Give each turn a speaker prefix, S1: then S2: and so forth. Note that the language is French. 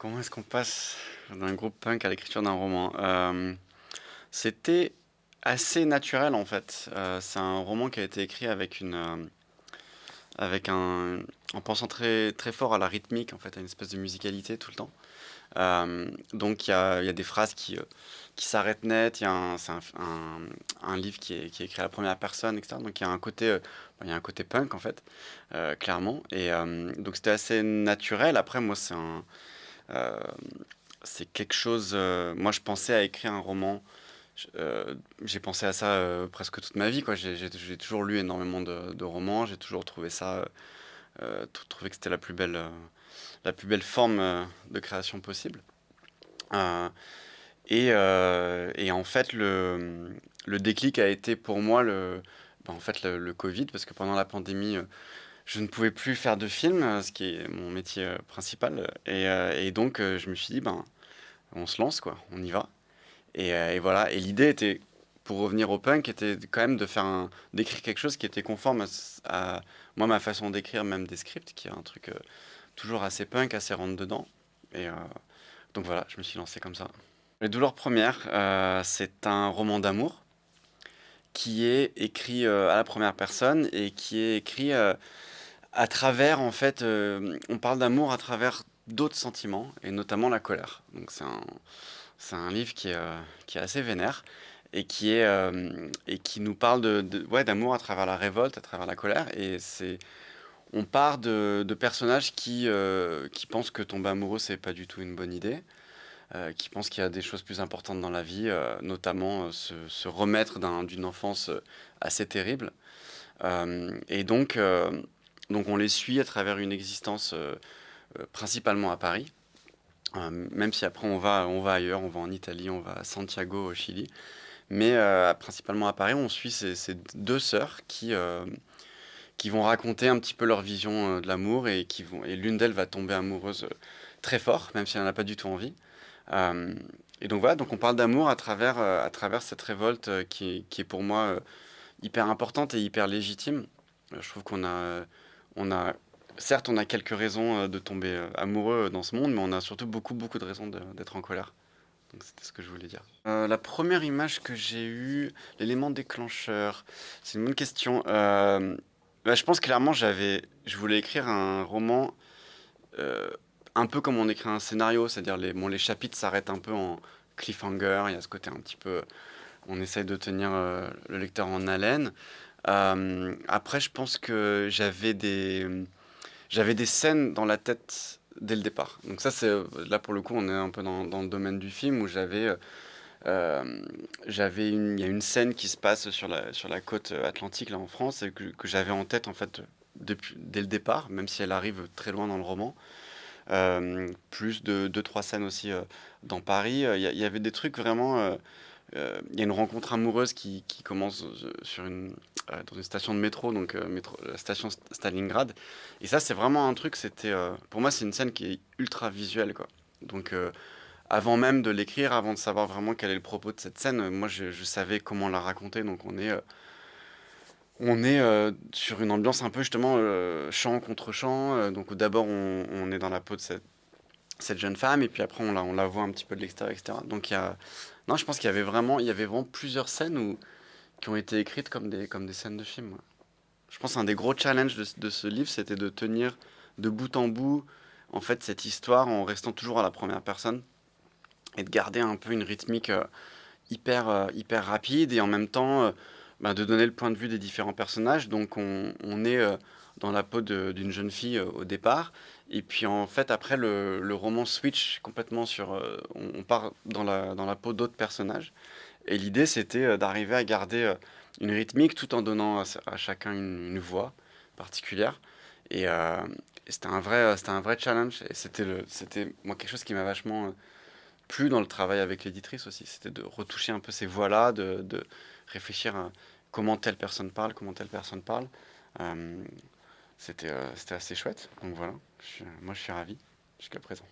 S1: Comment est-ce qu'on passe d'un groupe punk à l'écriture d'un roman? Euh, C'était assez naturel en fait. Euh, c'est un roman qui a été écrit avec une, euh, avec un, en pensant très très fort à la rythmique en fait, à une espèce de musicalité tout le temps. donc il y a, y a, des phrases qui qui s'arrêtent net. c'est un, un, un, livre qui est, qui est, écrit à la première personne, etc. Donc il y a un côté, il y a un côté punk en fait, clairement. Et donc c'était assez naturel. Après moi c'est un c'est quelque chose. Euh, moi, je pensais à écrire un roman. Euh, j'ai pensé à ça presque toute ma vie. J'ai toujours lu énormément de, romans. J'ai toujours trouvé ça, trouvé que c'était la plus belle, la plus belle forme de création possible. Et, et, en fait, le, le, déclic a été pour moi le, ben, en fait, le, Covid, parce que pendant la pandémie, je ne pouvais plus faire de films, euh, ce qui est mon métier euh, principal. Et, euh, donc, je me suis dit, ben, on se lance, quoi, on y va. Et, voilà. Et l'idée était, pour revenir au punk, était quand même de faire d'écrire quelque chose qui était conforme à, moi, ma façon d'écrire, même des scripts, qui est un truc toujours assez punk, assez rentre dedans. Et donc voilà, je me suis lancé comme ça. Les douleurs premières, c'est un roman d'amour qui est écrit à la première personne et qui est écrit à travers, en fait, euh, on parle d'amour à travers d'autres sentiments, et notamment la colère. Donc c'est un, un livre qui est, euh, qui est assez vénère, et qui, est, euh, et qui nous parle de, ouais, d'amour à travers la révolte, à travers la colère, et c'est... On part de, de personnages qui, qui pensent que tomber amoureux, c'est pas du tout une bonne idée, qui pensent qu'il y a des choses plus importantes dans la vie, notamment se, se, remettre d'une enfance assez terrible. et donc, donc on les suit à travers une existence euh, euh, principalement à Paris, euh, même si après on va, on va ailleurs, on va en Italie, on va à Santiago au Chili. Mais principalement à Paris, on suit ces, deux sœurs qui, qui vont raconter un petit peu leur vision de l'amour et, et l'une d'elles va tomber amoureuse très fort, même si elle n'a pas du tout envie. et donc voilà, donc on parle d'amour à travers, à travers cette révolte qui, qui, est pour moi hyper importante et hyper légitime. Je trouve qu'on a on a, certes, on a quelques raisons euh, de tomber euh, amoureux euh, dans ce monde, mais on a surtout beaucoup, beaucoup de raisons d'être en colère. Donc c'était ce que je voulais dire. la première image que j'ai eue, l'élément déclencheur, c'est une bonne question. Bah, je pense clairement j'avais, je voulais écrire un roman un peu comme on écrit un scénario, c'est-à-dire les, bon, les chapitres s'arrêtent un peu en cliffhanger, il y a ce côté un petit peu, on essaye de tenir le lecteur en haleine. Euh, après, je pense que j'avais des, j'avais des scènes dans la tête dès le départ. Donc ça, c'est là pour le coup, on est un peu dans, dans le domaine du film où j'avais, euh, j'avais une, il y a une scène qui se passe sur la sur la côte atlantique là en France et que, j'avais en tête en fait depuis dès le départ, même si elle arrive très loin dans le roman. Euh, plus de deux trois scènes aussi dans Paris. Il y, avait des trucs vraiment euh, il y a une rencontre amoureuse qui, commence euh, sur une, euh, dans une station de métro, donc métro, la station Stalingrad. Et ça, c'est vraiment un truc, c'était, pour moi, c'est une scène qui est ultra visuelle. Quoi. Donc, avant même de l'écrire, avant de savoir vraiment quel est le propos de cette scène, moi, je, savais comment la raconter. Donc, on est on est sur une ambiance un peu justement chant contre chant. donc d'abord on, est dans la peau de cette, cette jeune femme et puis après on la, voit un petit peu de l'extérieur, etc. Donc il y a, non, je pense qu'il y avait vraiment, il y avait vraiment plusieurs scènes où, qui ont été écrites comme des, scènes de film. Je pense qu'un des gros challenges de, ce livre, c'était de tenir de bout en bout en fait cette histoire en restant toujours à la première personne et de garder un peu une rythmique euh, hyper, euh, hyper rapide et en même temps euh, bah, de donner le point de vue des différents personnages. Donc on, on est dans la peau d'une jeune fille au départ et puis en fait, après, le, le roman switch complètement sur... Euh, on, part dans la, dans la peau d'autres personnages. Et l'idée, c'était euh, d'arriver à garder euh, une rythmique tout en donnant à, chacun une, voix particulière. Et, c'était un, vrai, un vrai challenge. Et c'était moi quelque chose qui m'a vachement plu dans le travail avec l'éditrice aussi. C'était de retoucher un peu ces voix-là, de, de, réfléchir à comment telle personne parle, comment telle personne parle. C'était assez chouette. Donc voilà, moi je suis ravi jusqu'à présent.